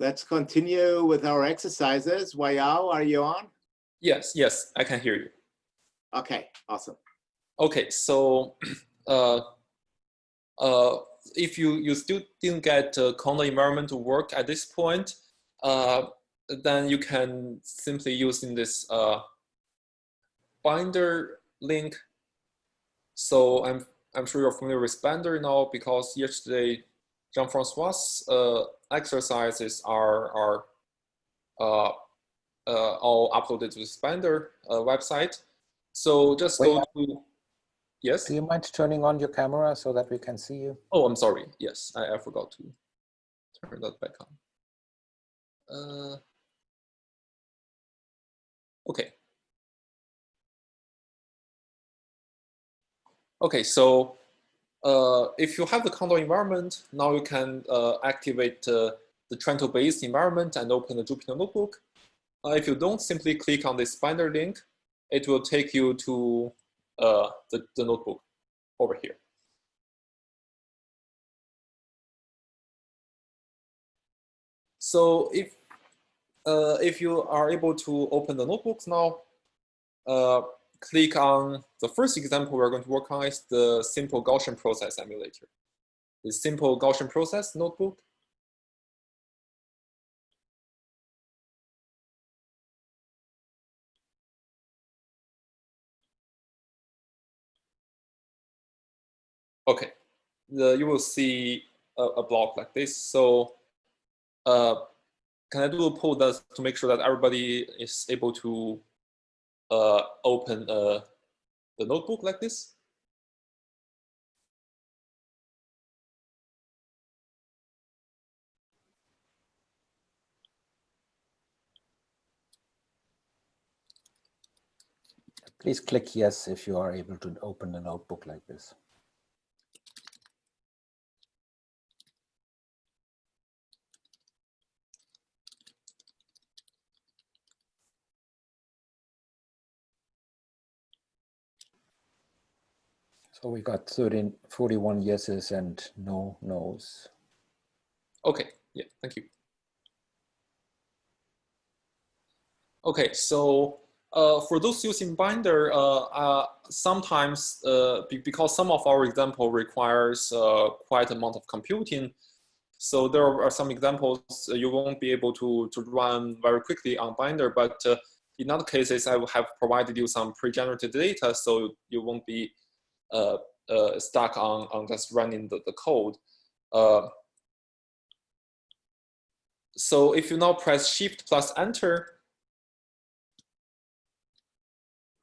let's continue with our exercises. Wayao, are you on? Yes, yes, I can hear you. Okay, awesome. Okay, so uh, uh, if you, you still didn't get uh, Conda environment to work at this point, uh, then you can simply use in this uh, binder link. So I'm, I'm sure you're familiar with binder now because yesterday Jean-Francois' uh, exercises are, are uh, uh, all uploaded to the Binder uh, website. So just Wait, go to, yes? Do you mind turning on your camera so that we can see you? Oh, I'm sorry. Yes, I, I forgot to turn that back on. Uh, okay. Okay, so uh, if you have the Conda environment, now you can uh, activate uh, the Trento-based environment and open the Jupyter Notebook. Uh, if you don't, simply click on this binder link. It will take you to uh, the, the notebook over here. So if uh, if you are able to open the notebooks now, click on the first example we're going to work on is the simple Gaussian process emulator. The simple Gaussian process notebook. Okay, the, you will see a, a block like this. So uh, can I do a poll that to make sure that everybody is able to uh, open uh, the notebook like this? Please click yes if you are able to open a notebook like this. So we got 13, 41 yeses and no nos. Okay, yeah, thank you. Okay, so uh, for those using Binder, uh, uh, sometimes uh, be because some of our example requires uh, quite amount of computing, so there are some examples you won't be able to, to run very quickly on Binder, but uh, in other cases, I have provided you some pre-generated data, so you won't be uh, uh, stuck on, on just running the, the code. Uh, so if you now press Shift plus Enter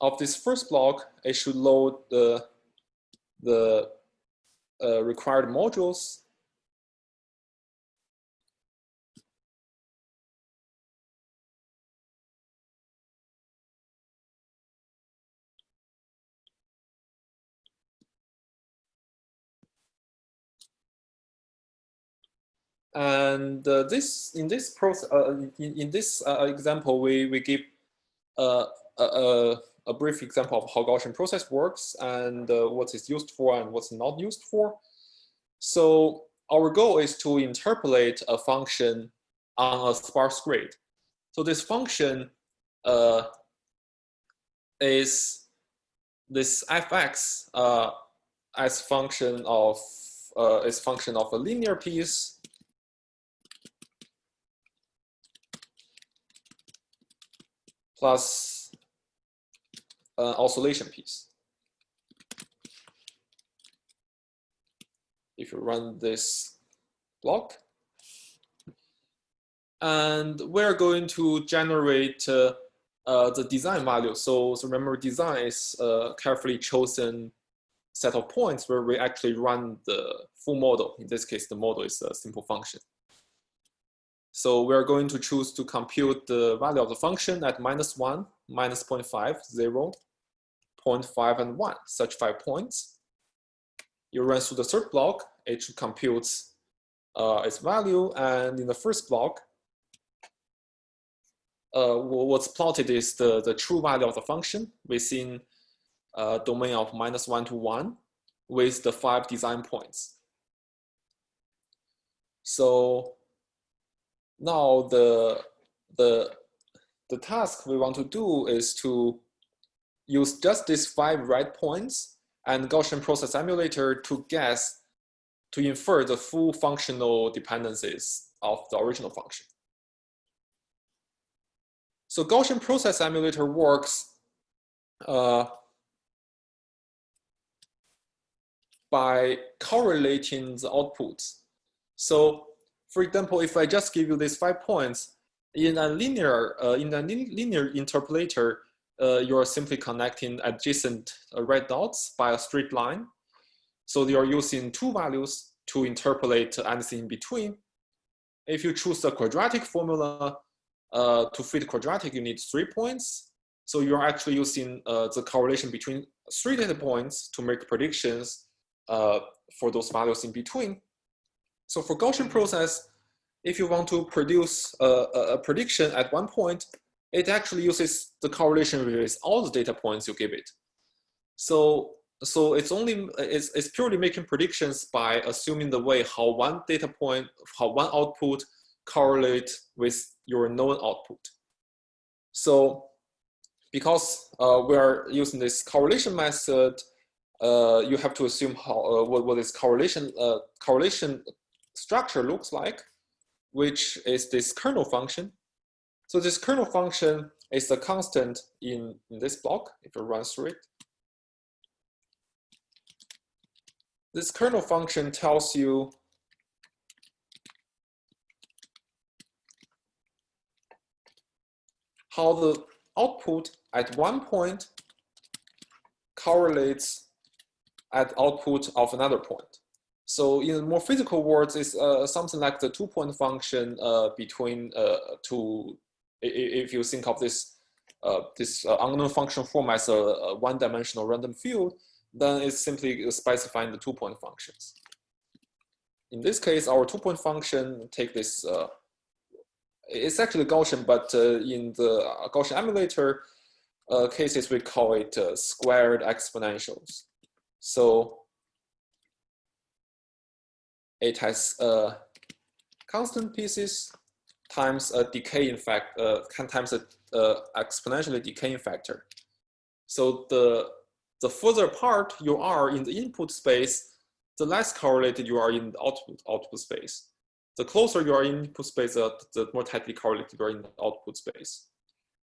of this first block, it should load the, the uh, required modules. And uh, this in this process, uh, in, in this uh, example, we we give uh, a, a brief example of how Gaussian process works and uh, what it's used for and what's not used for. So our goal is to interpolate a function on a sparse grid. So this function uh, is this fx as function of uh, is function of a linear piece plus an oscillation piece. If you run this block, and we're going to generate uh, uh, the design value. So, so remember design is a carefully chosen set of points where we actually run the full model. In this case, the model is a simple function. So we're going to choose to compute the value of the function at minus 1, minus 0 0.5, 0, 0.5, and 1, such five points. You run through the third block, it computes uh, its value, and in the first block, uh, what's plotted is the, the true value of the function within a uh, domain of minus 1 to 1 with the five design points. So now the, the, the task we want to do is to use just these five right points and Gaussian process emulator to guess, to infer the full functional dependencies of the original function. So Gaussian process emulator works uh, by correlating the outputs. So for example, if I just give you these five points, in a linear, uh, in a linear interpolator, uh, you're simply connecting adjacent uh, red dots by a straight line. So you're using two values to interpolate anything in between. If you choose the quadratic formula uh, to fit quadratic, you need three points. So you're actually using uh, the correlation between three data points to make predictions for those values in between. So for Gaussian process, if you want to produce a, a, prediction at one point, it actually uses the correlation with all the data points you give it. So, so it's only it's, it's purely making predictions by assuming the way how one data point, how one output correlate with your known output. So because uh, we are using this correlation method, uh, you have to assume how uh, what, what this correlation uh, correlation structure looks like, which is this kernel function. So this kernel function is the constant in, in this block, if you run through it. This kernel function tells you how the output at one point correlates at output of another point. So in more physical words, it's uh, something like the two-point function uh, between uh, two. If you think of this uh, this uh, unknown function form as a, one-dimensional random field, then it's simply specifying the two-point functions. In this case, our two-point function take this. It's actually Gaussian, but in the Gaussian emulator cases, we call it squared exponentials. So it has a constant pieces times a decaying fact, uh, times a exponentially decaying factor. So the the further apart you are in the input space, the less correlated you are in the output output space. The closer you are in input space, uh, the more tightly correlated you are in the output space.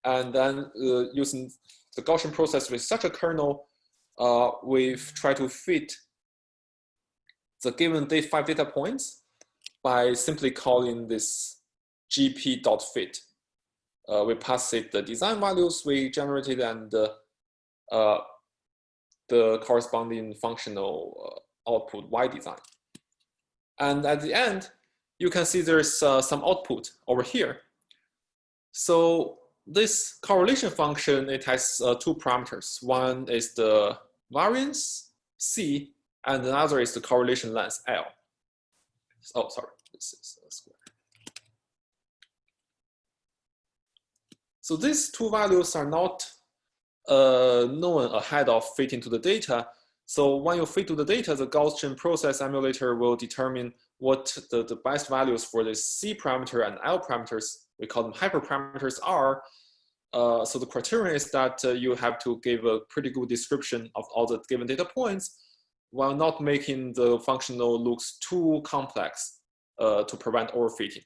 And then uh, using the Gaussian process with such a kernel, uh, we've tried to fit the given date five data points by simply calling this gp.fit. Uh, we pass it the design values we generated and the, uh, the corresponding functional uh, output y design. And at the end, you can see there's uh, some output over here. So this correlation function, it has uh, two parameters. One is the variance, C, and another is the correlation length L. Oh, sorry, this is a square. So these two values are not uh, known ahead of fitting to the data. So when you fit to the data, the Gaussian process emulator will determine what the, the best values for the C parameter and L parameters, we call them hyperparameters are. Uh, so the criterion is that uh, you have to give a pretty good description of all the given data points while not making the functional looks too complex uh, to prevent overfitting.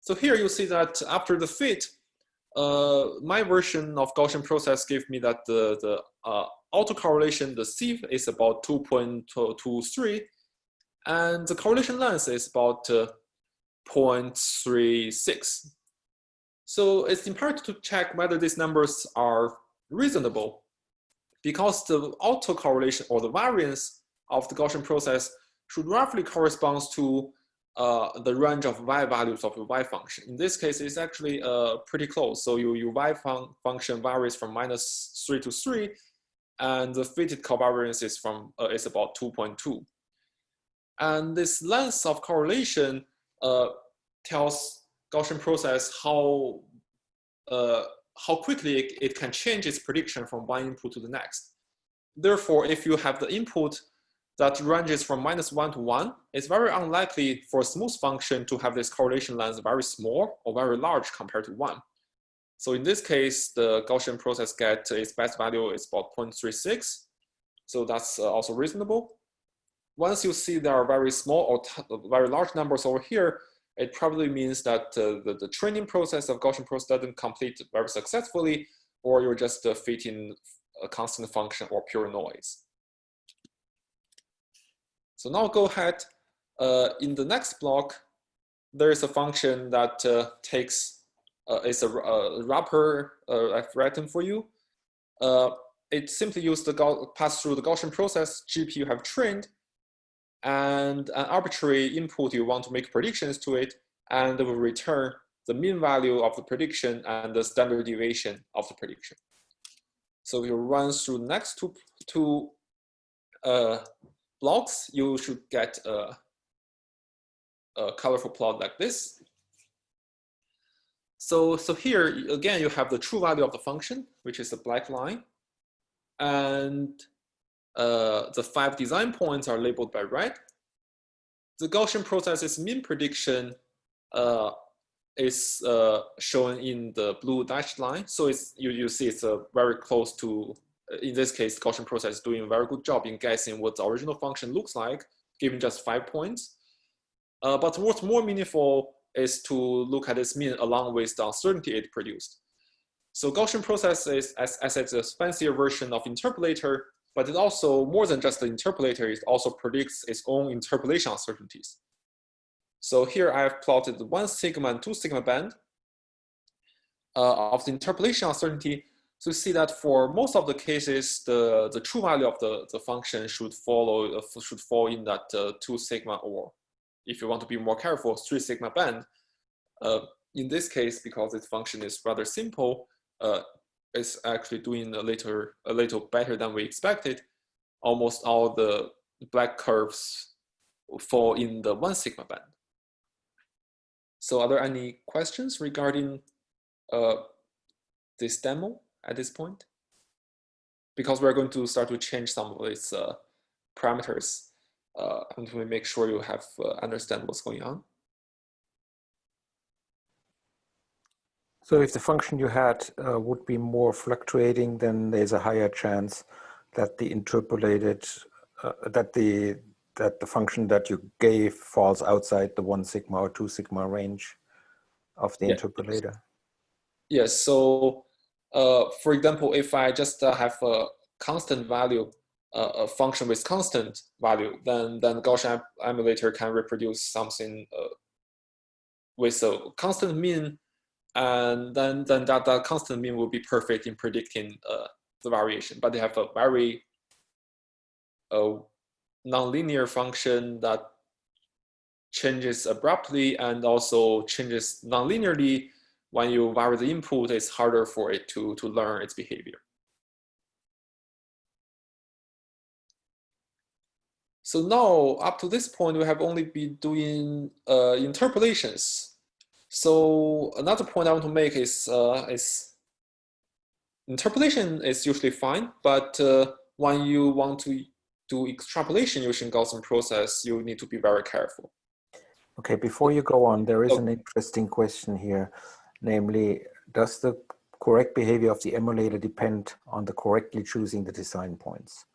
So here you see that after the fit, uh, my version of Gaussian process gave me that the, the uh, autocorrelation, the C is about 2.23, and the correlation length is about uh, 0.36. So it's important to check whether these numbers are reasonable because the autocorrelation or the variance of the Gaussian process should roughly correspond to uh, the range of y values of your y function. In this case, it's actually uh, pretty close. So your, your y fun function varies from minus 3 to 3, and the fitted covariance is, from, uh, is about 2.2. And this length of correlation uh, tells Gaussian process how uh, how quickly it, can change its prediction from one input to the next. Therefore, if you have the input that ranges from minus one to one, it's very unlikely for a smooth function to have this correlation length very small or very large compared to one. So in this case, the Gaussian process get its best value is about 0.36. So that's uh, also reasonable. Once you see there are very small or very large numbers over here, it probably means that uh, the, the training process of Gaussian process doesn't complete very successfully, or you're just uh, fitting a constant function or pure noise. So now go ahead. Uh, in the next block, there is a function that takes uh, is a, a wrapper uh, I've written for you. Uh, it simply uses the pass through the Gaussian process GPU have trained, and an arbitrary input you want to make predictions to it, and it will return the mean value of the prediction and the standard deviation of the prediction. So if you run through next two, two uh, blocks, you should get a, a colorful plot like this. So, so here, again, you have the true value of the function, which is the black line. And uh, the five design points are labeled by red. The Gaussian process's mean prediction uh, is uh, shown in the blue dashed line. So it's, you, you see it's uh, very close to, in this case, Gaussian process is doing a very good job in guessing what the original function looks like, given just five points. Uh, but what's more meaningful is to look at its mean along with the uncertainty it produced. So Gaussian process is, as, as it's a fancier version of interpolator, but it also, more than just the interpolator, it also predicts its own interpolation uncertainties. So here I have plotted one sigma and two sigma band uh, of the interpolation uncertainty to see that for most of the cases, the, the true value of the, the function should follow uh, should fall in that uh, two sigma or if you want to be more careful, three sigma band. Uh, in this case, because its function is rather simple, uh, is actually doing a little, a little better than we expected. Almost all the black curves fall in the one sigma band. So are there any questions regarding uh, this demo at this point? Because we're going to start to change some of its uh, parameters uh, and we make sure you have uh, understand what's going on. So if the function you had uh, would be more fluctuating, then there's a higher chance that the interpolated, uh, that the that the function that you gave falls outside the one sigma or two sigma range of the yeah. interpolator. Yes. So, uh, for example, if I just uh, have a constant value, uh, a function with constant value, then then Gaussian emulator can reproduce something uh, with a constant mean and then then that, constant mean will be perfect in predicting uh, the variation. But they have a very uh, nonlinear function that changes abruptly and also changes nonlinearly. When you vary the input, it's harder for it to, to learn its behavior. So now, up to this point, we have only been doing uh, interpolations so another point I want to make is, uh, is interpolation is usually fine, but uh, when you want to do extrapolation using Gaussian process, you need to be very careful. Okay, before you go on, there is an interesting question here, namely, does the correct behavior of the emulator depend on the correctly choosing the design points?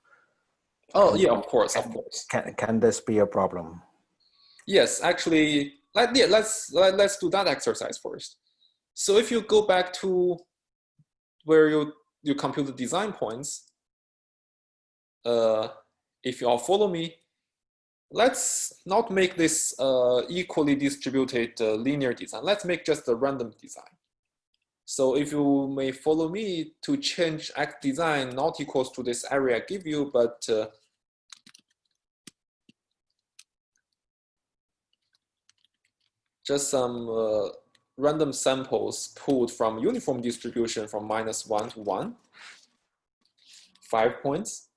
Oh, yeah, of course, of course. Can, can this be a problem? Yes, actually, let, yeah, let's, let, let's do that exercise first. So if you go back to where you, you compute the design points, uh, if you all follow me, let's not make this uh, equally distributed uh, linear design. Let's make just a random design. So if you may follow me to change X design not equals to this area I give you, but just some uh, random samples pulled from uniform distribution from minus one to one, five points.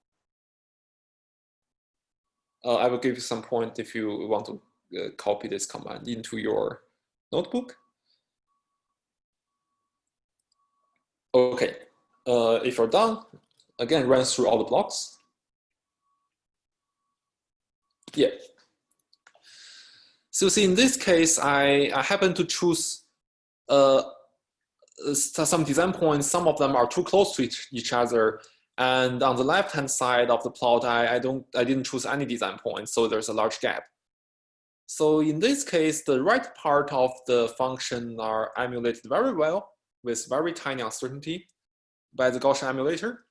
Uh, I will give you some point if you want to uh, copy this command into your notebook. Okay, uh, if you're done, again, run through all the blocks. Yeah. So see, in this case, I, I happen to choose uh, some design points. Some of them are too close to each, each other. And on the left-hand side of the plot, I, I, don't, I didn't choose any design points, so there's a large gap. So in this case, the right part of the function are emulated very well with very tiny uncertainty by the Gaussian emulator.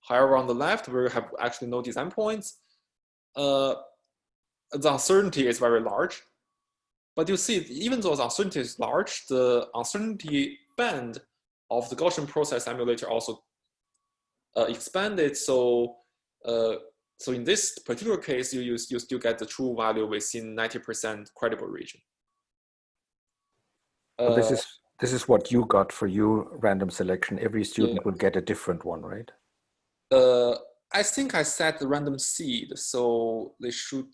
However, on the left, we have actually no design points. Uh, the uncertainty is very large. But you see, even though the uncertainty is large, the uncertainty band of the Gaussian process emulator also uh, expanded. So, uh, so in this particular case, you, use, you still get the true value within 90% credible region. Uh, this is this is what you got for your random selection. Every student yeah. will get a different one, right? Uh, I think I set the random seed, so they should.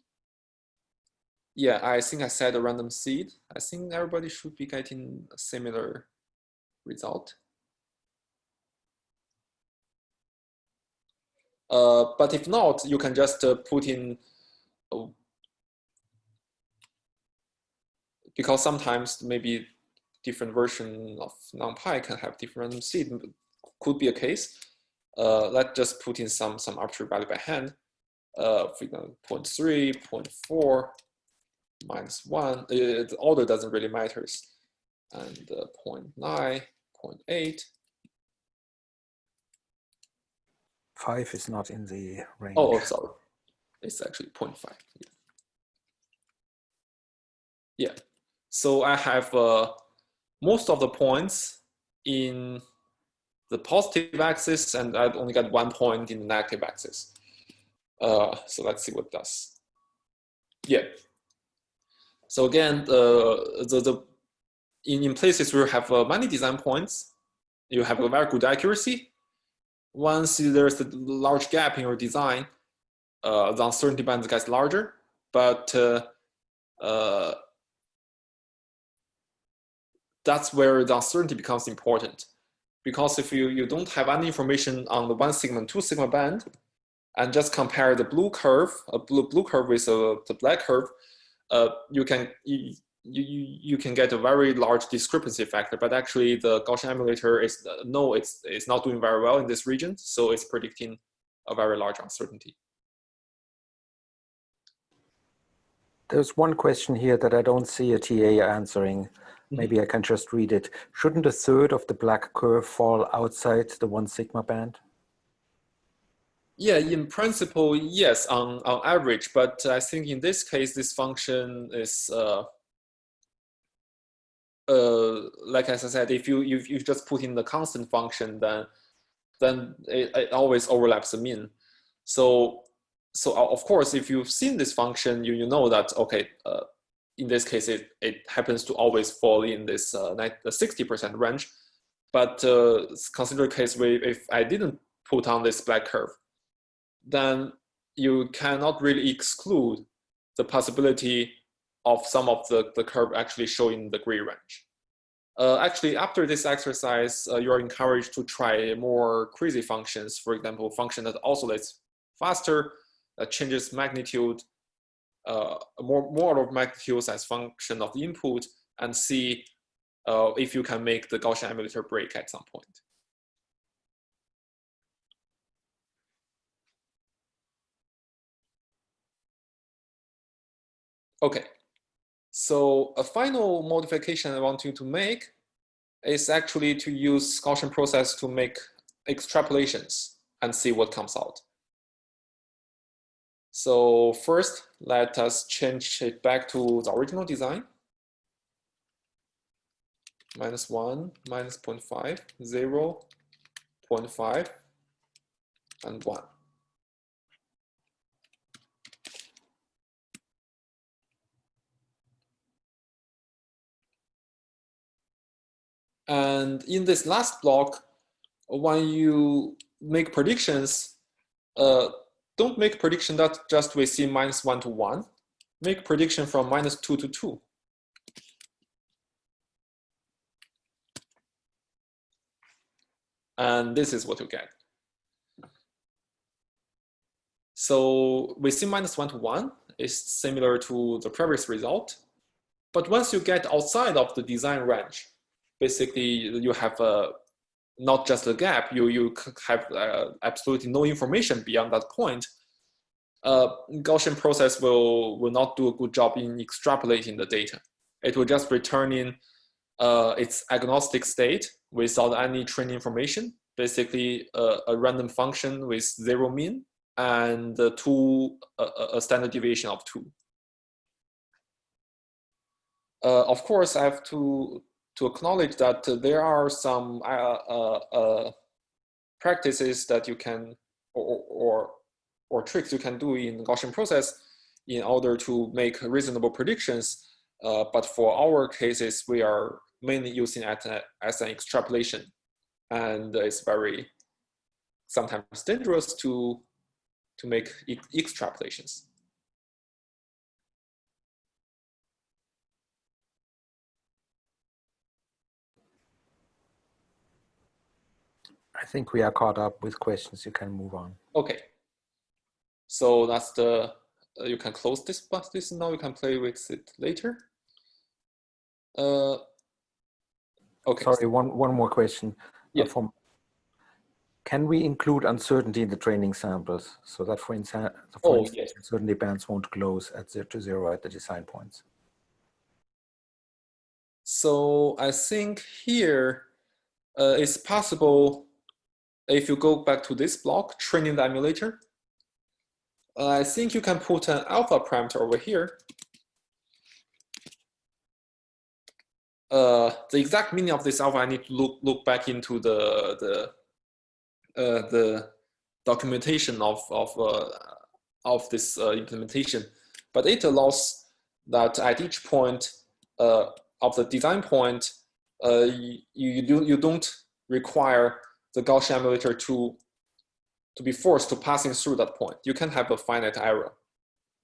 Yeah, I think I set a random seed. I think everybody should be getting a similar result. Uh, but if not, you can just uh, put in, uh, because sometimes maybe different version of NumPy can have different random seed, could be a case. Uh, let's just put in some, some arbitrary value by hand. Uh, for example, 0 0.3, 0 0.4, minus 1. Uh, the order doesn't really matter. And uh, 0 0.9, 0.8. 5 is not in the range. Oh, sorry. It's actually 0.5. Yeah. yeah. So I have uh, most of the points in the positive axis and I've only got one point in the negative axis. Uh, so let's see what it does. Yeah. So again, uh, the, the, in, in places where you have uh, many design points, you have a very good accuracy. Once there's a large gap in your design, uh, the uncertainty band gets larger, but uh, uh, that's where the uncertainty becomes important because if you, you don't have any information on the one sigma and two sigma band, and just compare the blue curve, a blue, blue curve with a, the black curve, uh, you can you, you, you can get a very large discrepancy factor, but actually the Gaussian emulator is uh, no, it's it's not doing very well in this region, so it's predicting a very large uncertainty. There's one question here that I don't see a TA answering. Mm-hmm. Maybe I can just read it. Shouldn't a third of the black curve fall outside the one sigma band? Yeah, in principle, yes, on, on average, but I think in this case, this function is, uh, uh, like as I said, if you, if you just put in the constant function, then, then it, it always overlaps the mean. So, so of course, if you've seen this function, you, you know that, okay, uh, in this case, it, it happens to always fall in this 60% uh, range. But uh, consider a case where if I didn't put on this black curve, then you cannot really exclude the possibility of some of the, the curve actually showing the gray range. Uh, actually, after this exercise, uh, you are encouraged to try more crazy functions. For example, function that oscillates faster, that changes magnitude, uh, more, more of magnitudes as function of the input and see uh, if you can make the Gaussian emulator break at some point. Okay, so a final modification I want you to make is actually to use Gaussian process to make extrapolations and see what comes out. So first, let us change it back to the original design. Minus 1, minus 0 0.5, 0, 0.5, and 1. And in this last block, when you make predictions, uh, don't make prediction that just we see minus one to one. Make prediction from minus two to two. And this is what you get. So we see minus one to one. is similar to the previous result. But once you get outside of the design range, basically you have a, not just a gap, you, you have uh, absolutely no information beyond that point. Uh, Gaussian process will, will not do a good job in extrapolating the data. It will just return in uh, its agnostic state without any training information, basically a, a random function with zero mean and two, a, standard deviation of two. Uh, of course, I have to, to acknowledge that there are some uh, uh, uh, practices that you can, or, or, or tricks you can do in Gaussian process in order to make reasonable predictions. Uh, but for our cases, we are mainly using it as an extrapolation. And it's very sometimes dangerous to to make extrapolations. I think we are caught up with questions. You can move on. Okay. So that's the, uh, you can close this, but this now you can play with it later. Uh, okay. Sorry, one, one more question. Uh, yeah. Uh, from can we include uncertainty in the training samples so that, for, instance, oh, instance yes. uncertainty bands won't close at zero to zero at the design points? So I think here uh, it's possible if you go back to this block, training the emulator. Uh, I think you can put an alpha parameter over here. Uh, the exact meaning of this alpha, I need to look look back into the the uh, the documentation of of uh, of this uh, implementation, but it allows that at each point of the design point, you you, do, you don't require the Gaussian emulator to to be forced to passing through that point. You can have a finite error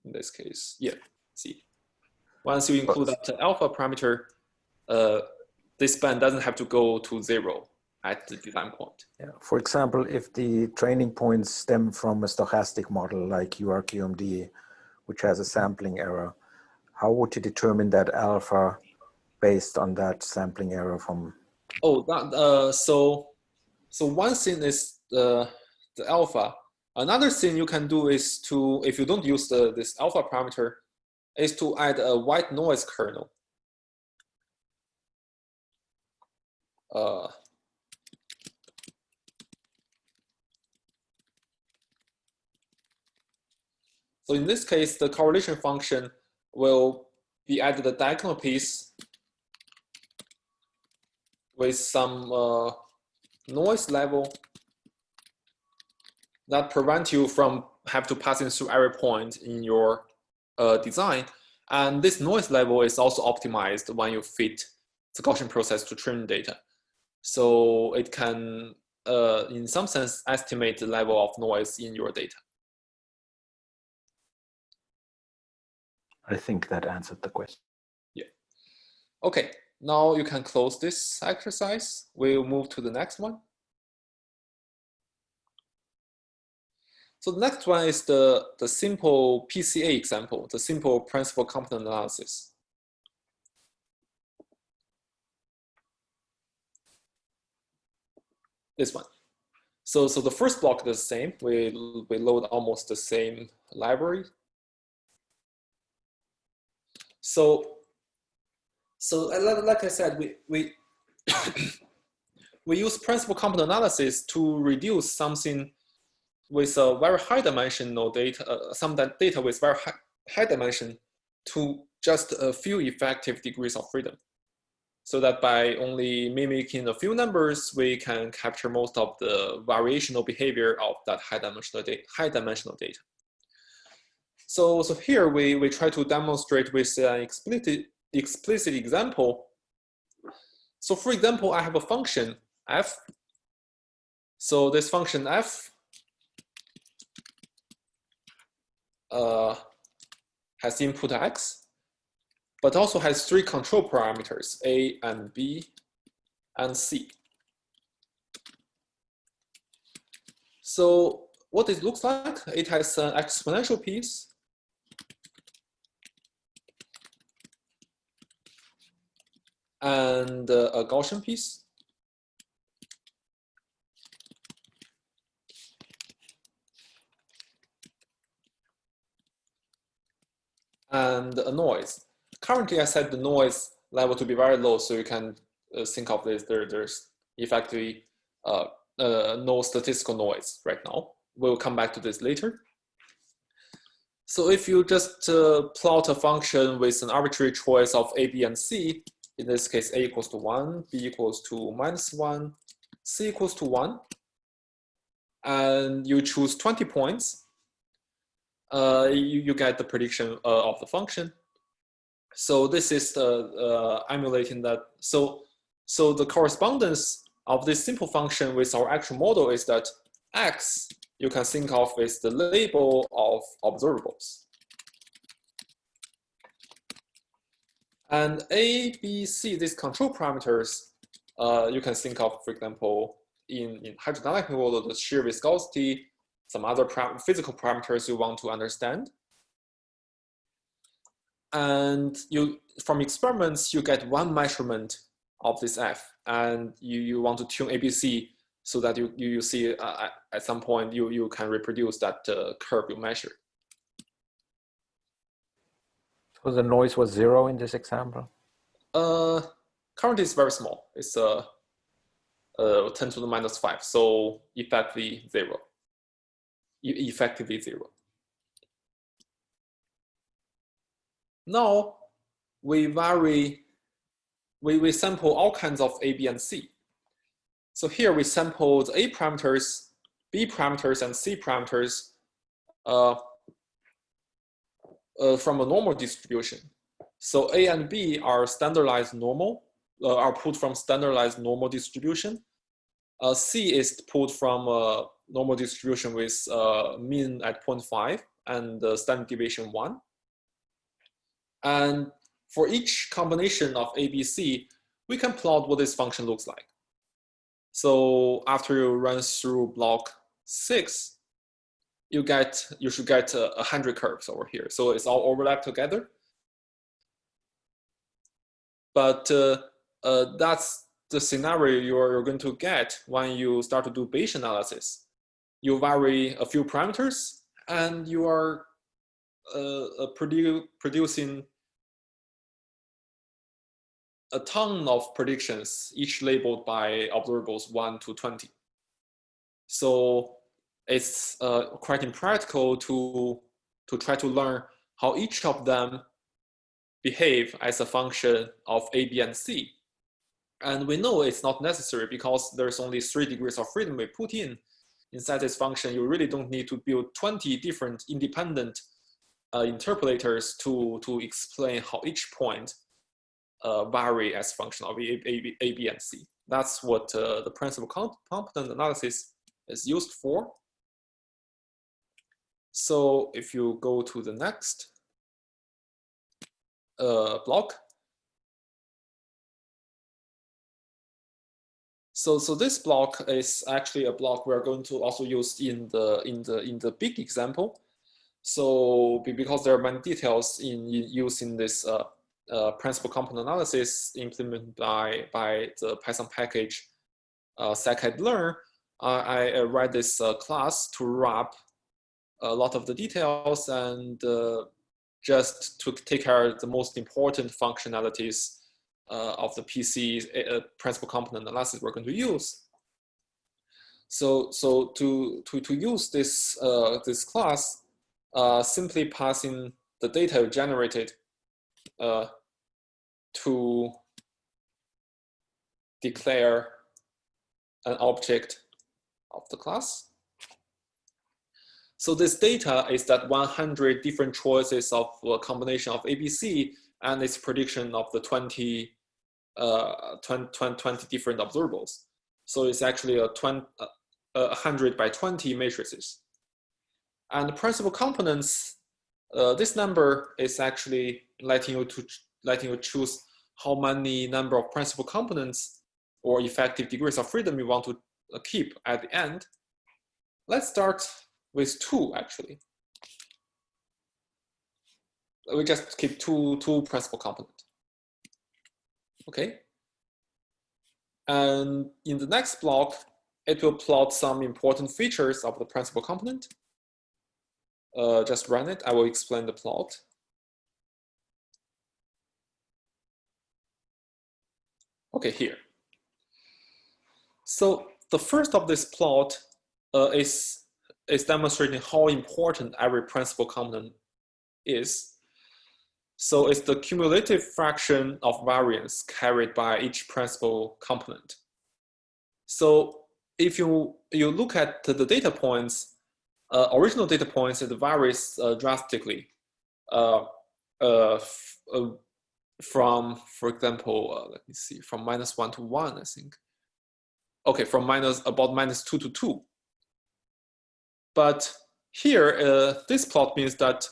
in this case. Yeah, see. Once you include that alpha parameter, uh, this band doesn't have to go to zero at the design point. Yeah. For example, if the training points stem from a stochastic model like URQMD, which has a sampling error, how would you determine that alpha based on that sampling error from? Oh, that, uh, so so one thing is the the alpha. Another thing you can do is to, if you don't use the, this alpha parameter, is to add a white noise kernel. Uh, So in this case, the correlation function will be added a diagonal piece with some uh, noise level that prevent you from have to passing through every point in your uh, design. And this noise level is also optimized when you fit the Gaussian process to train data. So it can, uh, in some sense, estimate the level of noise in your data. I think that answered the question. Yeah. Okay, now you can close this exercise. We'll move to the next one. So the next one is the, the simple PCA example, the simple principal component analysis. This one. So, so the first block is the same. We, we load almost the same library so, so like I said, we, we, we use principal component analysis to reduce something with a very high dimensional data, uh, some data with very high, high dimension to just a few effective degrees of freedom. So that by only mimicking a few numbers, we can capture most of the variational behavior of that high dimensional data. High dimensional data. So, so here we, we try to demonstrate with an explicit, explicit example. So for example, I have a function f. So this function f uh, has input x, but also has three control parameters, a and b and c. So what it looks like, it has an exponential piece and uh, a Gaussian piece. And a noise. Currently, I set the noise level to be very low, so you can uh, think of this. There, there's effectively uh, uh, no statistical noise right now. We'll come back to this later. So if you just uh, plot a function with an arbitrary choice of a, b, and c, in this case, a equals to 1, b equals to minus 1, c equals to 1, and you choose 20 points, uh, you, you get the prediction uh, of the function. So this is the uh, emulating that. So, so the correspondence of this simple function with our actual model is that x you can think of as the label of observables. And A, B, C, these control parameters, uh, you can think of, for example, in, in hydrodynamic model, the shear viscosity, some other physical parameters you want to understand. And you, from experiments, you get one measurement of this F, and you, you want to tune ABC so that you, you, you see uh, at some point you, you can reproduce that uh, curve you measure. So the noise was zero in this example? Uh, currently it's very small. It's uh, uh, 10 to the minus 5, so effectively zero. E effectively zero. Now we vary, we, we sample all kinds of A, B, and C. So here we sampled A parameters, B parameters, and C parameters uh, uh, from a normal distribution. So A and B are standardized normal, uh, are pulled from standardized normal distribution. Uh, C is pulled from a normal distribution with uh, mean at 0.5 and standard deviation 1. And for each combination of A, B, C, we can plot what this function looks like. So after you run through block six, you get you should get a, hundred curves over here. So it's all overlapped together. But uh, uh, that's the scenario you're, you're going to get when you start to do Bayesian analysis. You vary a few parameters and you are uh, uh produ producing a ton of predictions, each labeled by observables 1 to 20. So it's uh, quite impractical to, to try to learn how each of them behave as a function of A, B, and C. And we know it's not necessary because there's only three degrees of freedom we put in inside this function. You really don't need to build 20 different independent uh, interpolators to, to explain how each point uh, vary as a function of A, A, A, B, and C. That's what uh, the principal component analysis is used for. So if you go to the next uh, block, So, so this block is actually a block we're going to also use in the in the in the big example. So because there are many details in, in using this uh, uh, principal component analysis implemented by, by the Python package uh, scikit-learn, uh, I write this uh, class to wrap a lot of the details and uh, just to take care of the most important functionalities uh, of the PC uh, principal component analysis we're going to use. So, so to, to, to use this, this class, simply passing the data generated uh, to declare an object of the class. So this data is that 100 different choices of a combination of ABC and its prediction of the 20, uh, 20, 20 different observables. So it's actually a 20, uh, 100 by 20 matrices. And the principal components, uh, this number is actually letting you to letting you choose how many number of principal components or effective degrees of freedom you want to uh, keep at the end. Let's start with two actually. We just keep two, two principal component. Okay, And in the next block, it will plot some important features of the principal component. Uh, just run it. I will explain the plot. Okay, here. So the first of this plot uh, is, is demonstrating how important every principal component is. So it's the cumulative fraction of variance carried by each principal component. So if you, you look at the data points, uh, original data points, it varies uh, drastically. Uh, uh, uh from, for example, uh, let me see, from minus one to one, I think. Okay, from minus about minus two to two. But here, uh, this plot means that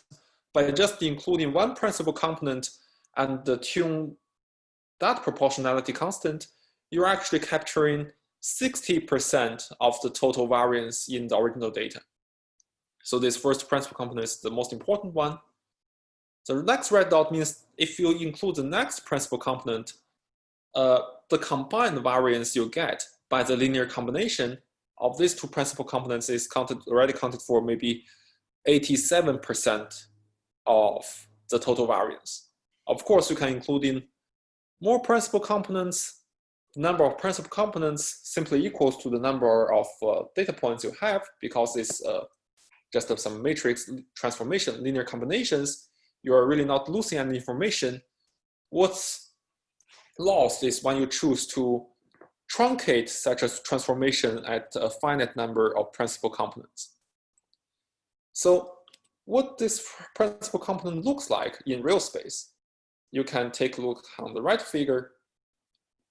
by just including one principal component and tune that proportionality constant, you're actually capturing 60% of the total variance in the original data. So this first principal component is the most important one. The next red dot means if you include the next principal component, uh, the combined variance you get by the linear combination of these two principal components is counted already counted for maybe 87% of the total variance. Of course, you can include in more principal components. The number of principal components simply equals to the number of uh, data points you have because it's uh, just some matrix transformation, linear combinations you are really not losing any information. What's lost is when you choose to truncate such a transformation at a finite number of principal components. So what this principal component looks like in real space, you can take a look on the right figure.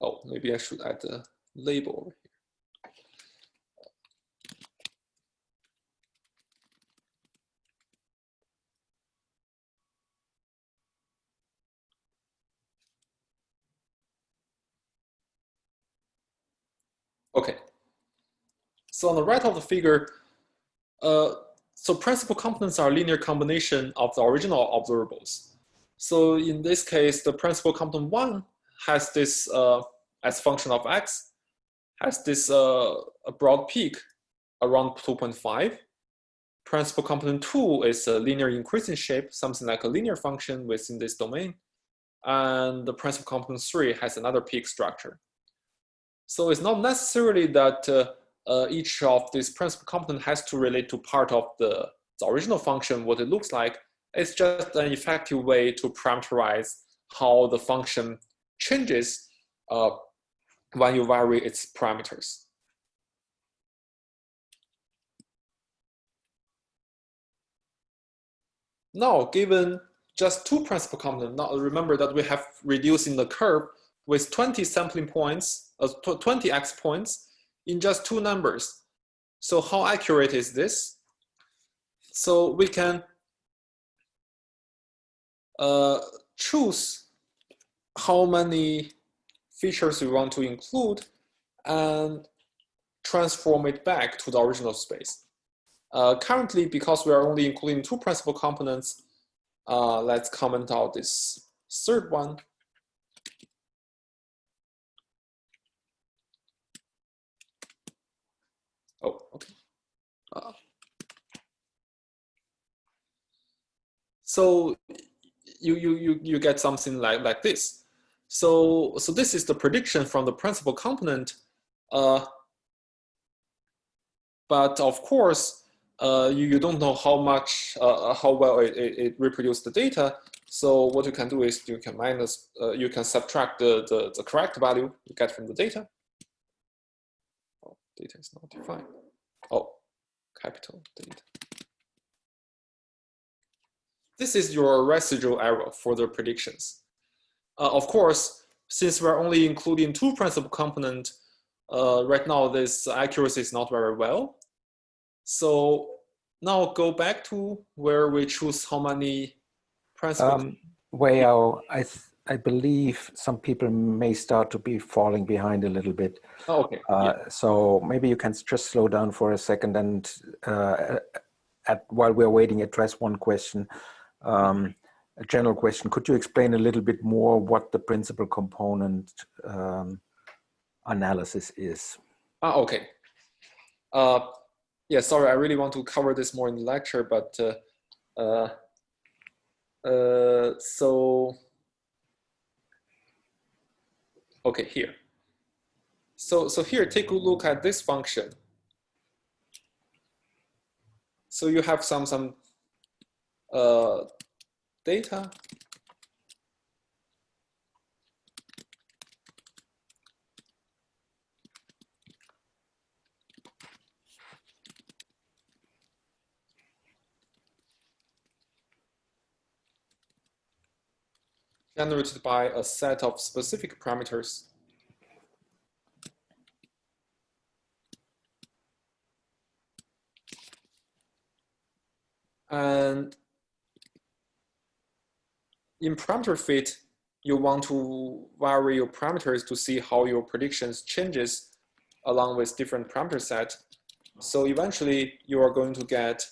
Oh, maybe I should add a label Okay. So on the right of the figure, uh, so principal components are linear combination of the original observables. So in this case, the principal component one has this uh, as function of x, has this uh, a broad peak around 2.5. Principal component two is a linear increasing shape, something like a linear function within this domain. And the principal component three has another peak structure. So it's not necessarily that uh, uh, each of these principal component has to relate to part of the, the original function, what it looks like. It's just an effective way to parameterize how the function changes uh, when you vary its parameters. Now, given just two principal components, now remember that we have reducing the curve with 20 sampling points, uh, 20 x points in just two numbers. So how accurate is this? So we can uh, choose how many features we want to include and transform it back to the original space. Uh, currently, because we are only including two principal components, uh, let's comment out this third one. Oh, okay. Uh, so you, you, you, you get something like, like this. So, so this is the prediction from the principal component. Uh, but of course, uh, you, you don't know how much, uh, how well it, it, it reproduced the data. So what you can do is you can minus, uh, you can subtract the, the, the correct value you get from the data data is not defined. Oh, capital data. This is your residual error for the predictions. Uh, of course, since we're only including two principal component, uh, right now this accuracy is not very well. So now go back to where we choose how many principal. Um, Weiyao, I I believe some people may start to be falling behind a little bit. Oh, okay. Uh, yeah. So maybe you can just slow down for a second and uh, at, while we're waiting, address one question, um, a general question. Could you explain a little bit more what the principal component um, analysis is. Ah, okay. Uh, yeah, sorry, I really want to cover this more in the lecture, but uh, uh, uh, so, okay, here. So, so here, take a look at this function. So you have some, some uh, data generated by a set of specific parameters. And in parameter fit, you want to vary your parameters to see how your predictions changes along with different parameter set. So eventually you are going to get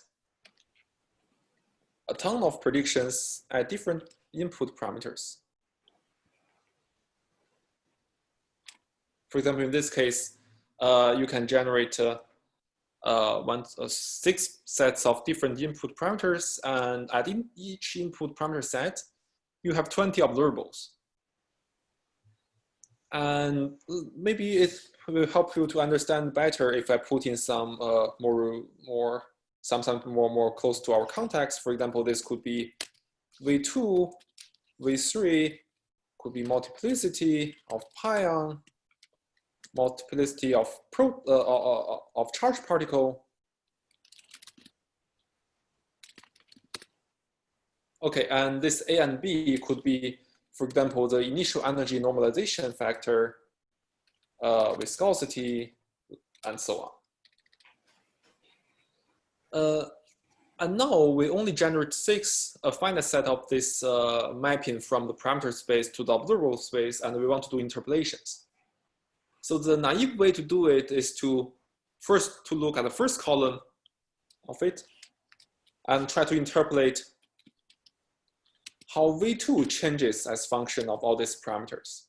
a ton of predictions at different input parameters. For example, in this case, uh, you can generate uh, uh, one, uh, six sets of different input parameters, and at in each input parameter set, you have 20 observables. And maybe it will help you to understand better if I put in some uh, more, more, some something more, more close to our context. For example, this could be V2, V3 could be multiplicity of pion, multiplicity of pro, uh, uh, uh, of charged particle. Okay, and this A and B could be, for example, the initial energy normalization factor, uh, viscosity, and so on. Uh, and now we only generate six, a finite set of this uh, mapping from the parameter space to the observable space, and we want to do interpolations. So the naive way to do it is to first to look at the first column of it and try to interpolate how V2 changes as function of all these parameters.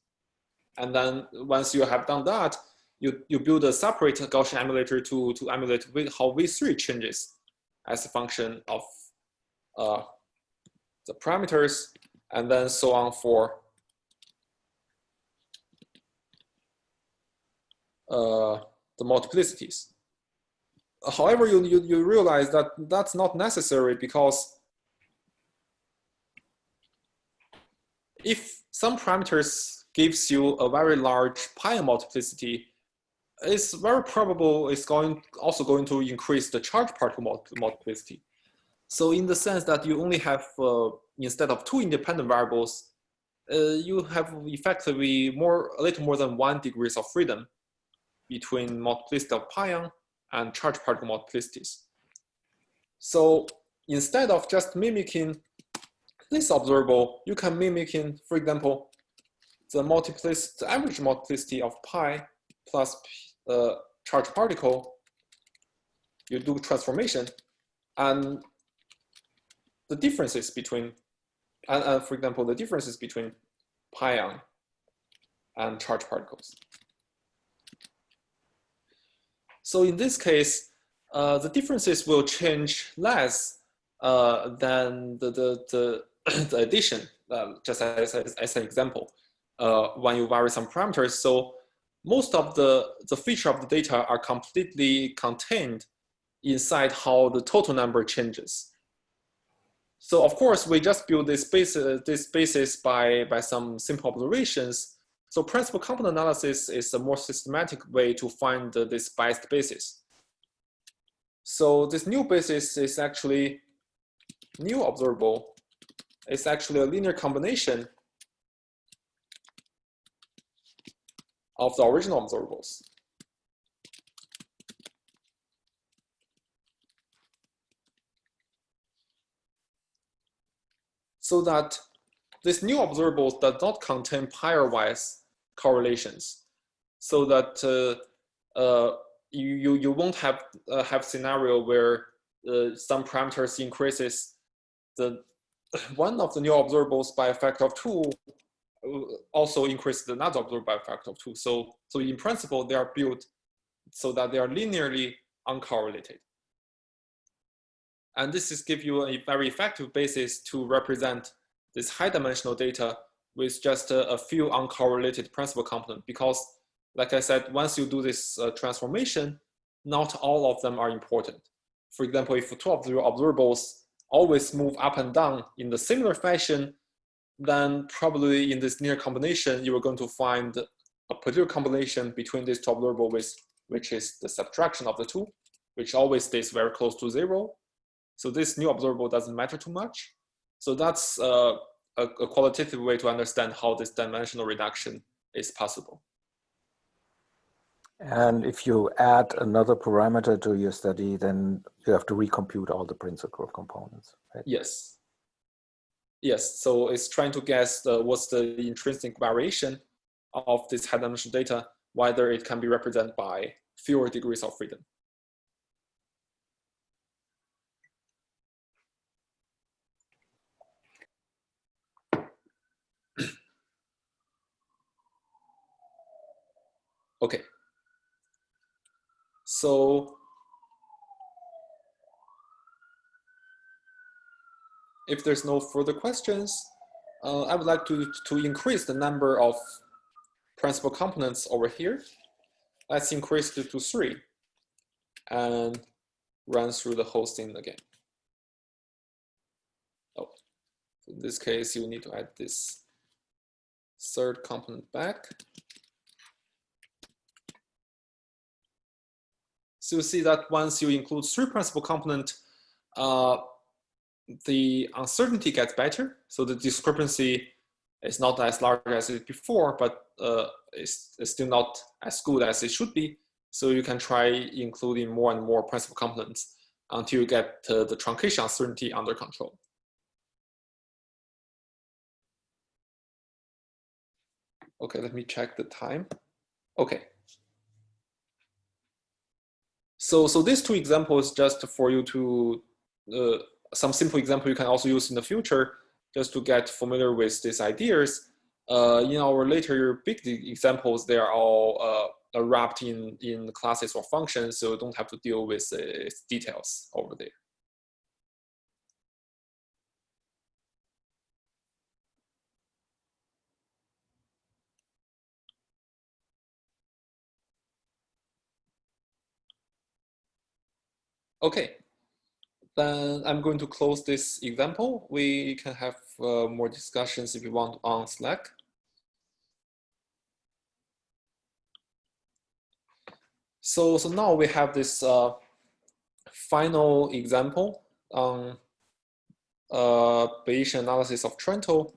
And then once you have done that, you, you build a separate Gaussian emulator to, to emulate how V3 changes as a function of uh, the parameters, and then so on for uh, the multiplicities. However, you, you, you realize that that's not necessary because if some parameters gives you a very large pi multiplicity, it's very probable it's going also going to increase the charge particle multiplicity. So in the sense that you only have, uh, instead of two independent variables, uh, you have effectively more, a little more than one degrees of freedom between multiplicity of pion and charge particle multiplicities. So instead of just mimicking this observable, you can mimic in, for example, the multiplicity, the average multiplicity of pi plus uh, charge particle, you do transformation, and the differences between, and, for example, the differences between pion and charge particles. So in this case, uh, the differences will change less uh, than the, the, the, the addition, uh, just as, as, as, an example, uh, when you vary some parameters. So most of the, the feature of the data are completely contained inside how the total number changes. So of course, we just build this basis, this basis by, by some simple observations. So principal component analysis is a more systematic way to find this biased basis. So this new basis is actually new observable. It's actually a linear combination of the original observables. So that this new observables does not contain pairwise correlations, so that uh, uh, you, you, you won't have, uh, have scenario where uh, some parameters increases the one of the new observables by a factor of two also increase the not observed by a factor of two. So, so in principle, they are built so that they are linearly uncorrelated. And this is give you a very effective basis to represent this high dimensional data with just a, a few uncorrelated principal component because like I said, once you do this uh, transformation, not all of them are important. For example, if two of your observables always move up and down in the similar fashion, then probably in this near combination, you are going to find a particular combination between these two observables, which is the subtraction of the two, which always stays very close to zero. So this new observable doesn't matter too much. So that's uh, a, a qualitative way to understand how this dimensional reduction is possible. And if you add another parameter to your study, then you have to recompute all the principal components. Right? Yes. Yes, so it's trying to guess the, what's the intrinsic variation of this high dimensional data, whether it can be represented by fewer degrees of freedom. okay. So if there's no further questions, uh, I would like to, to increase the number of principal components over here. Let's increase it to three and run through the whole thing again. Oh, in this case, you need to add this third component back. So you see that once you include three principal component, uh, the uncertainty gets better. So the discrepancy is not as large as it before, but uh, it's, it's, still not as good as it should be. So you can try including more and more principal components until you get uh, the truncation uncertainty under control. Okay, let me check the time. Okay. So, so these two examples just for you to uh, some simple example you can also use in the future just to get familiar with these ideas. Uh, in our later big examples, they are all uh, wrapped in, in classes or functions, so you don't have to deal with uh, details over there. Okay, then I'm going to close this example. We can have uh, more discussions if you want on Slack. So, so now we have this uh, final example on uh, Bayesian analysis of Trento.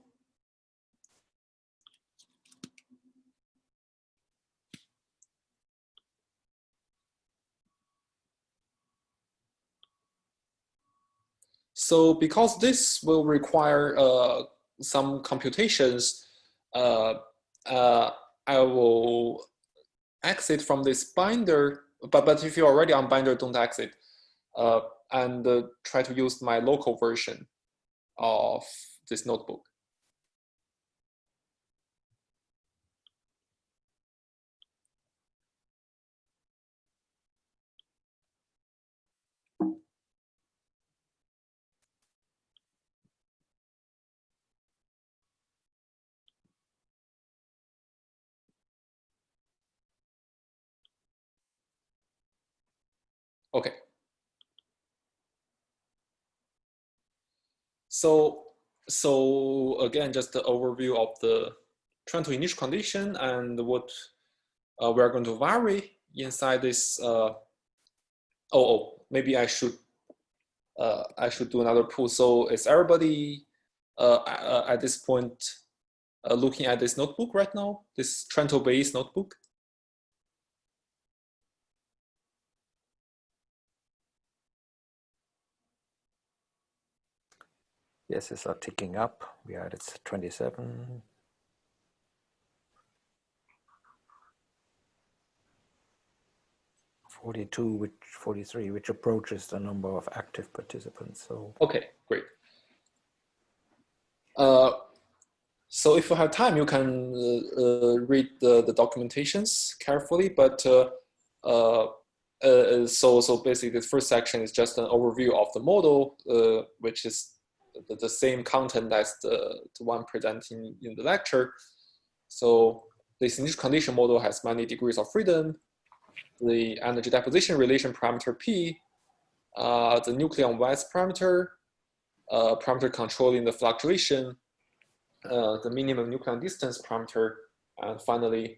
So because this will require uh, some computations, uh, uh, I will exit from this binder, but, but if you're already on binder, don't exit, uh, and uh, try to use my local version of this notebook. Okay. So, so again, just the overview of the Trento initial condition and what uh, we're going to vary inside this. Uh, oh, oh, maybe I should uh, I should do another pool. So is everybody uh, at this point uh, looking at this notebook right now? This Trento Bayes notebook? Yes, it's are ticking up. We are at 27. Forty-two, which forty-three, which approaches the number of active participants. So okay, great. Uh, So if you have time, you can uh, uh, read the, the documentations carefully, but uh, uh, uh, so, so basically the first section is just an overview of the model, which is the, the, same content as the, the one presenting in the lecture. So this initial condition model has many degrees of freedom. The energy deposition relation parameter P, uh, the nucleon mass parameter, uh, parameter controlling the fluctuation, uh, the minimum nucleon distance parameter, and finally,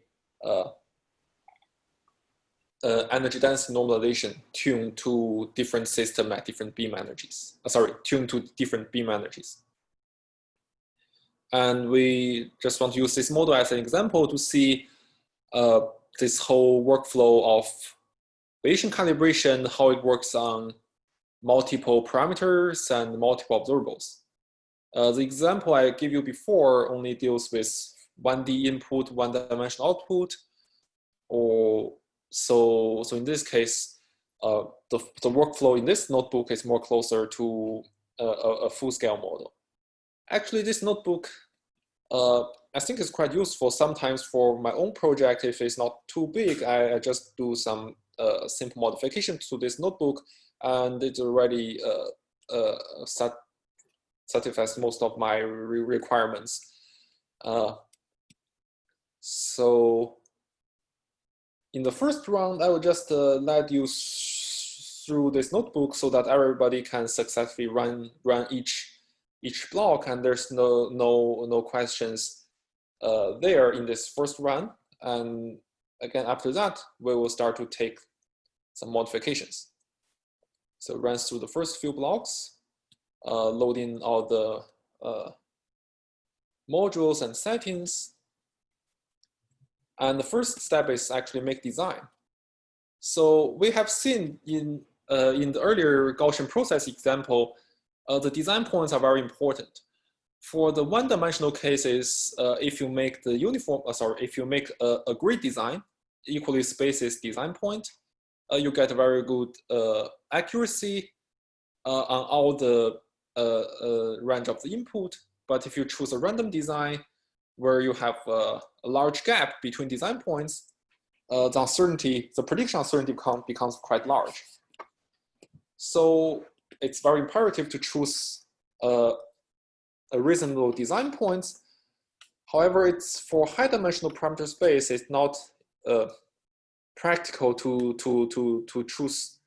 uh, energy density normalization tuned to different system at different beam energies. Uh, sorry, tuned to different beam energies. And we just want to use this model as an example to see uh, this whole workflow of Bayesian calibration, how it works on multiple parameters and multiple observables. Uh, the example I gave you before only deals with 1D input, one-dimensional output, or so, so in this case, uh, the, the workflow in this notebook is more closer to a, a full-scale model. Actually, this notebook, uh, I think is quite useful sometimes for my own project. If it's not too big, I, I just do some uh, simple modification to this notebook, and it already uh, uh, sat satisfies most of my re requirements. Uh, so in the first round, I will just uh, let you through this notebook so that everybody can successfully run run each each block, and there's no no no questions uh, there in this first run. And again, after that, we will start to take some modifications. So runs through the first few blocks, uh, loading all the uh, modules and settings, and the first step is actually make design. So we have seen in, uh, in the earlier Gaussian process example, uh, the design points are very important. For the one-dimensional cases, uh, if you make the uniform, uh, sorry, if you make a, a grid design, equally spaces design point, uh, you get a very good uh, accuracy on all the range of the input. But if you choose a random design, where you have uh, a large gap between design points, uh, the uncertainty, the prediction uncertainty become, becomes quite large. So it's very imperative to choose uh, a reasonable design points. However, it's for high dimensional parameter space, it's not uh, practical to, to, to, to choose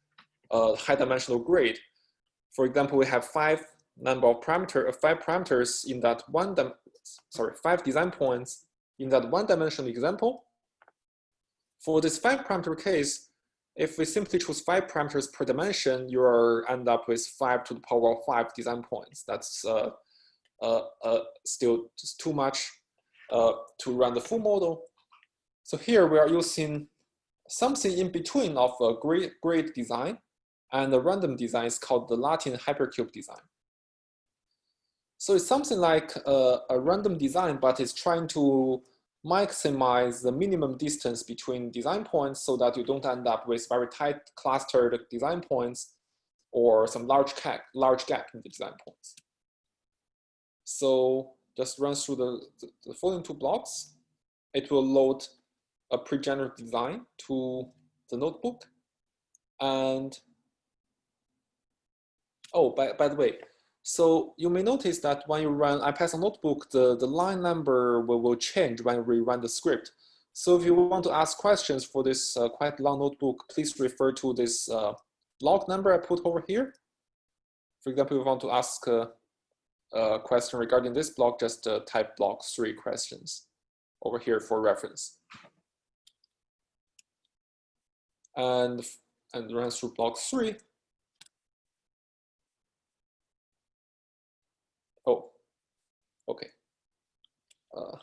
a high dimensional grid. For example, we have five number of parameter, uh, five parameters in that one sorry, five design points in that one dimensional example. For this five parameter case, if we simply choose five parameters per dimension, you end up with five to the power of five design points. That's uh, uh, uh, still just too much uh, to run the full model. So here we are using something in between of a grid, grid design and a random design is called the Latin hypercube design. So it's something like a, a random design, but it's trying to maximize the minimum distance between design points so that you don't end up with very tight clustered design points or some large gap, large gap in the design points. So just run through the, the, the following two blocks. It will load a pre-generated design to the notebook. And, oh, by, by the way, so you may notice that when you run IPython notebook, the, the line number will, will change when we run the script. So if you want to ask questions for this uh, quite long notebook, please refer to this uh, log number I put over here. For example, if you want to ask a, a question regarding this block, just uh, type block three questions over here for reference. And, and run through block three. Oh, okay. Uh,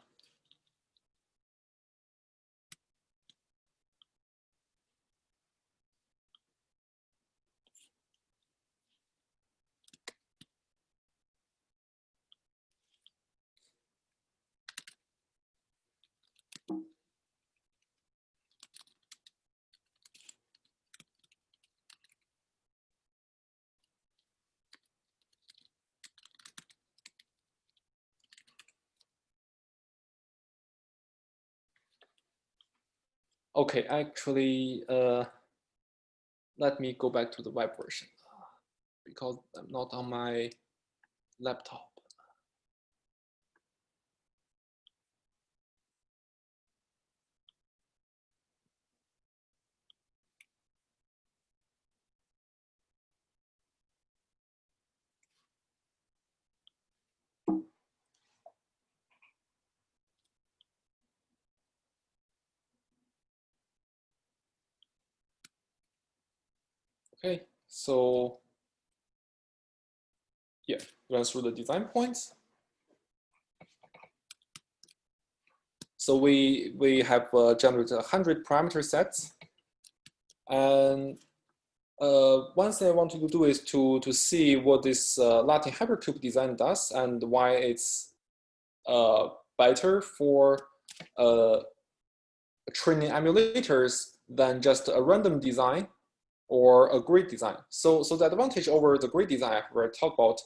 Okay, actually, uh, let me go back to the web version because I'm not on my laptop. Okay, so yeah, run through the design points. So we we have uh, generated 100 parameter sets. And uh, one thing I want to do is to, to see what this uh, Latin hypercube design does and why it's uh, better for uh, training emulators than just a random design or a grid design. So, so the advantage over the grid design i we talked about,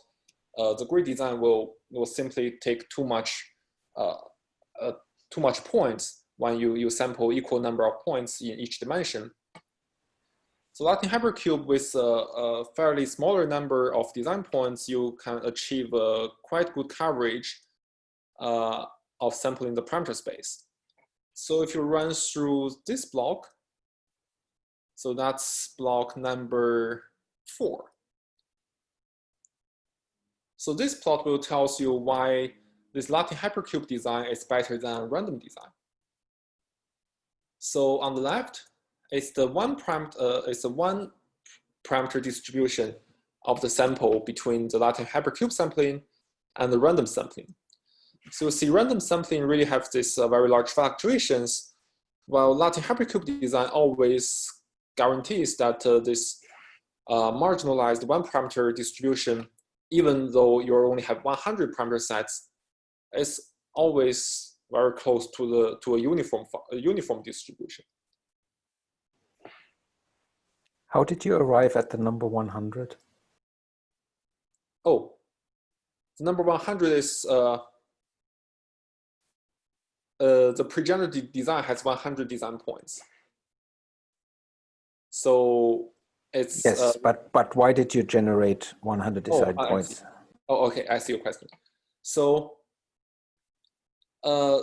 uh, the grid design will, will simply take too much, uh, uh, too much points when you, you sample equal number of points in each dimension. So Latin Hypercube with a, a, fairly smaller number of design points, you can achieve a quite good coverage uh, of sampling the parameter space. So if you run through this block, so that's block number four. So this plot will tell you why this Latin hypercube design is better than random design. So on the left, it's the one parameter, uh, it's the one parameter distribution of the sample between the Latin hypercube sampling and the random sampling. So you see random sampling really have this uh, very large fluctuations, while Latin hypercube design always guarantees that uh, this uh, marginalized one parameter distribution, even though you only have 100 parameter sets, is always very close to the to a uniform a uniform distribution. How did you arrive at the number 100? Oh, the number 100 is uh, uh, the pre-generated design has 100 design points. So it's yes, uh, but but why did you generate 100 design oh, points? Oh, okay, I see your question. So uh,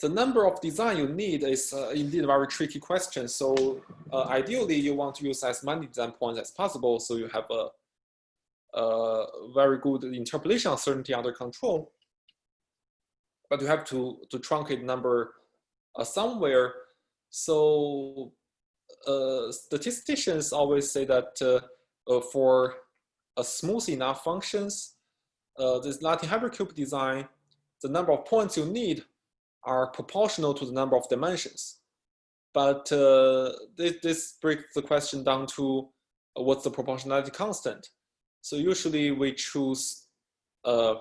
the number of design you need is uh, indeed a very tricky question. So uh, ideally, you want to use as many design points as possible, so you have a, a very good interpolation uncertainty under control. But you have to to truncate number uh, somewhere. So statisticians always say that uh, uh, for a smooth enough functions, this Latin hypercube design, the number of points you need are proportional to the number of dimensions. But uh, this, this, breaks the question down to uh, what's the proportionality constant. So usually we choose uh,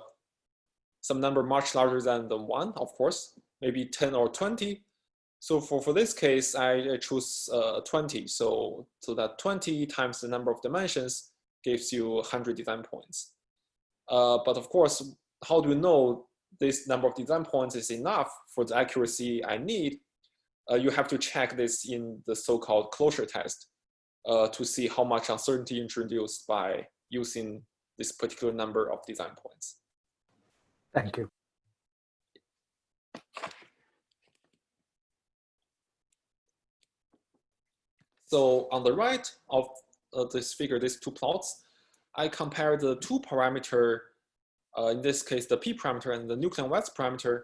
some number much larger than the one, of course, maybe 10 or 20. So for, for this case, I, choose uh, 20. So, so that 20 times the number of dimensions gives you 100 design points. Uh, but of course, how do you know this number of design points is enough for the accuracy I need? Uh, you have to check this in the so-called closure test uh, to see how much uncertainty introduced by using this particular number of design points. Thank you. So on the right of uh, this figure, these two plots, I compare the two parameter, uh, in this case, the p parameter and the nucleon width parameter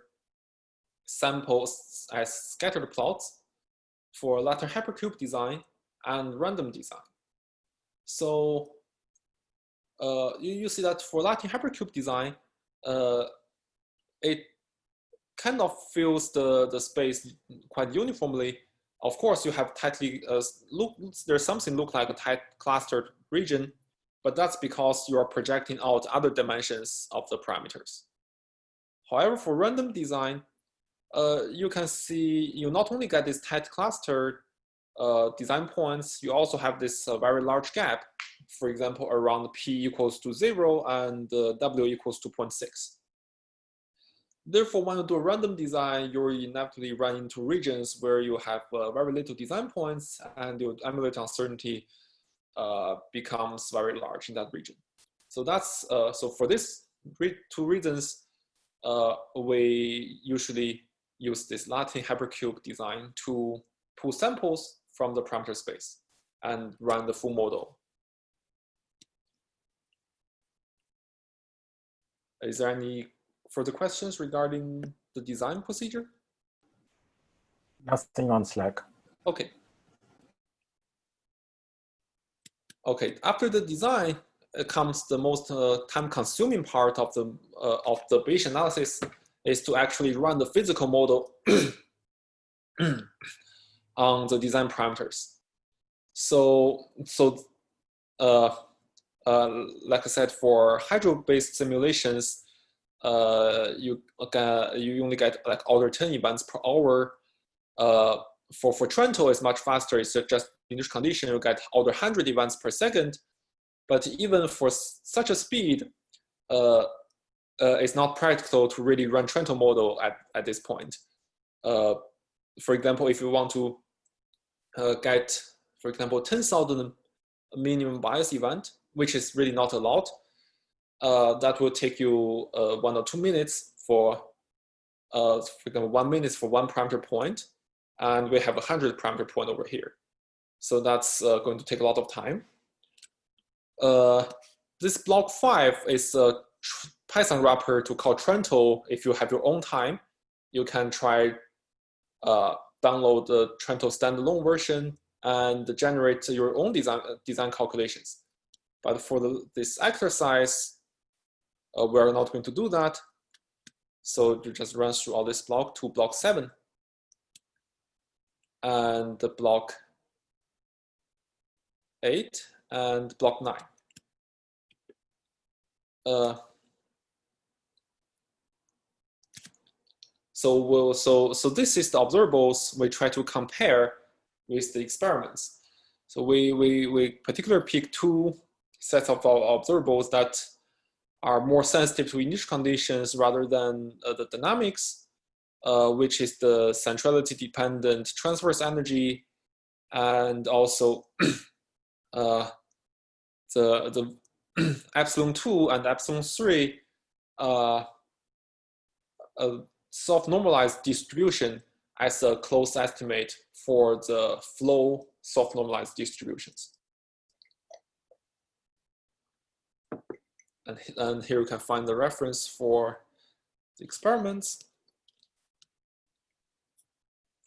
samples as scattered plots for Latin hypercube design and random design. So uh, you, you see that for Latin hypercube design, uh, it kind of fills the, the space quite uniformly of course, you have tightly, uh, look, there's something look like a tight clustered region, but that's because you are projecting out other dimensions of the parameters. However, for random design, uh, you can see you not only get this tight clustered uh, design points, you also have this uh, very large gap, for example, around p equals to zero and uh, w equals to 0.6. therefore, when you do a random design, you'll inevitably run into regions where you have uh, very little design points and your emulator uncertainty uh, becomes very large in that region. So that's, uh, so for this re two reasons, uh, we usually use this Latin hypercube design to pull samples from the parameter space and run the full model. Is there any further questions regarding the design procedure? Nothing on Slack. Okay. Okay, after the design uh, comes the most uh, time-consuming part of the uh, of the Bayesian analysis is to actually run the physical model on the design parameters. So, so uh, uh, like I said, for hydro-based simulations, uh, you get, you only get like order 10 events per hour. Uh, for, for Trento, it's much faster. It's just initial condition, you get order 100 events per second. But even for such a speed, uh, uh, it's not practical to really run Trento model at, at this point. Uh, for example, if you want to uh, get, for example, 10,000 minimum bias event, which is really not a lot, uh, that will take you uh, one or two minutes for, uh, for example, one minute for one parameter point, and we have a 100 parameter point over here. So that's uh, going to take a lot of time. Uh, this block five is a Python wrapper to call Trento. If you have your own time, you can try uh, download the Trento standalone version and generate your own design, design calculations. But for the, this exercise, uh, we're not going to do that. So you just run through all this block to block seven. And the block eight and block nine. Uh, so we'll, so so this is the observables we try to compare with the experiments. So we we we particularly pick two sets of observables that are more sensitive to initial conditions rather than uh, the dynamics, uh, which is the centrality dependent transverse energy and also uh, the the epsilon 2 and epsilon 3 uh, self-normalized distribution as a close estimate for the flow self-normalized distributions. And, and here you can find the reference for the experiments.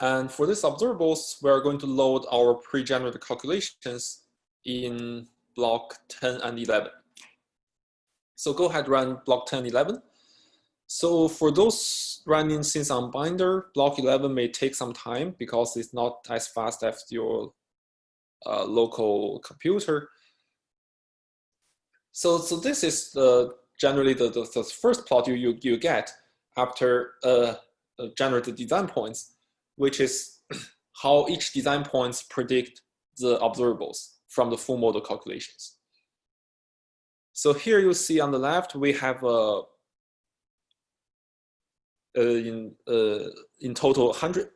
And for these observables, we're going to load our pre-generated calculations in block 10 and 11. So go ahead, run block 10, and 11. So for those running since on binder, block 11 may take some time because it's not as fast as your uh, local computer. So, so this is the, generally the, the, the first plot you, you, you get after uh, uh generated design points, which is how each design points predict the observables from the full model calculations. So here you see on the left, we have a, uh, in, uh, in total 100,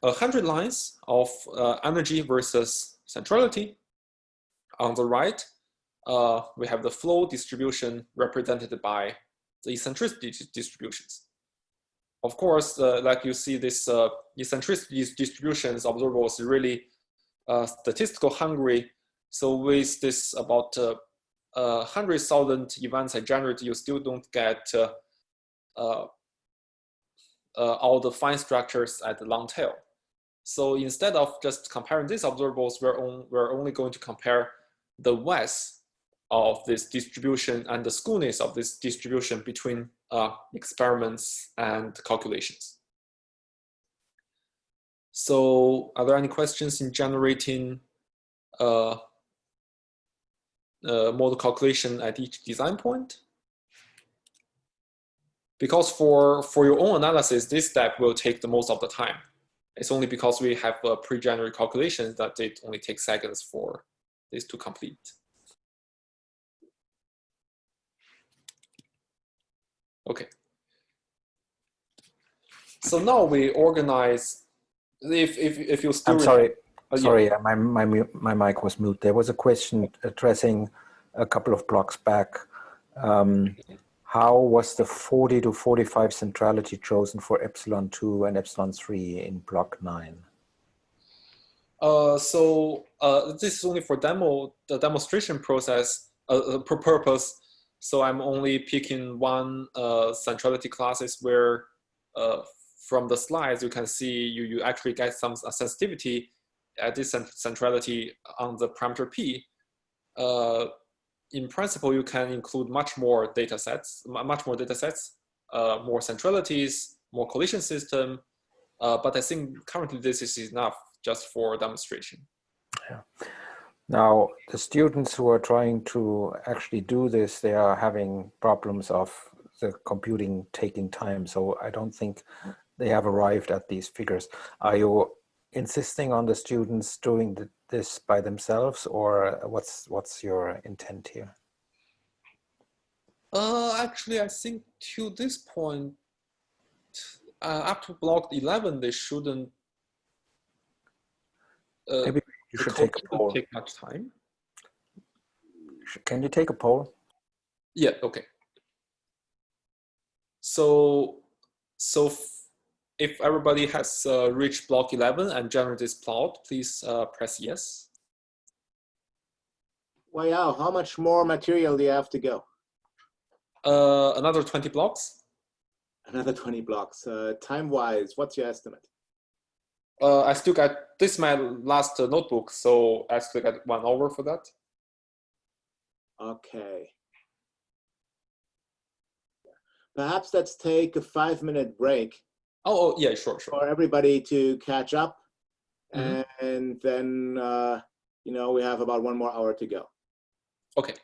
100 lines of uh, energy versus centrality. On the right, uh, we have the flow distribution represented by the eccentricity distributions. Of course, uh, like you see, this uh, eccentricity distributions observables really statistical hungry so with this about uh, uh, 100,000 events I generate, you still don't get uh, uh, uh, all the fine structures at the long tail. So instead of just comparing these observables, we're, on, we're only going to compare the width of this distribution and the skewness of this distribution between uh, experiments and calculations. So are there any questions in generating uh, uh, model calculation at each design point. Because for, for your own analysis, this step will take the most of the time. It's only because we have a pre-generated calculation that it only takes seconds for this to complete. Okay. So now we organize, if, if, if you still. I'm sorry, yeah. sorry, uh, my, my, my mic was mute. There was a question addressing a couple of blocks back. Um, how was the 40 to 45 centrality chosen for epsilon 2 and epsilon 3 in block 9? Uh, so uh, this is only for demo, the demonstration process uh, uh, per purpose. So I'm only picking one uh, centrality classes where uh, from the slides you can see you, you actually get some uh, sensitivity at this centrality on the parameter p. In principle, you can include much more data sets, much more data sets, more centralities, more collision system. But I think currently this is enough just for demonstration. Now, the students who are trying to actually do this, they are having problems of the computing taking time. So I don't think they have arrived at these figures. Are you insisting on the students doing th- this by themselves or what's, what's your intent here? Uh, actually, I think to this point, uh, up to block 11, they shouldn't. Uh, Maybe you the should take a poll. Take much time. Can you take a poll? Yeah. Okay. So, so f- if everybody has uh, reached block 11 and generate this plot, please uh, press yes. Wow, how much more material do you have to go? Uh, another 20 blocks. Another 20 blocks. Uh, Time-wise, what's your estimate? Uh, I still got this is my last uh, notebook, so I still got one hour for that. Okay. Perhaps let's take a five-minute break Oh, oh yeah, sure, sure. for everybody to catch up. Mhm. And then, uh, you know, we have about one more hour to go. Okay.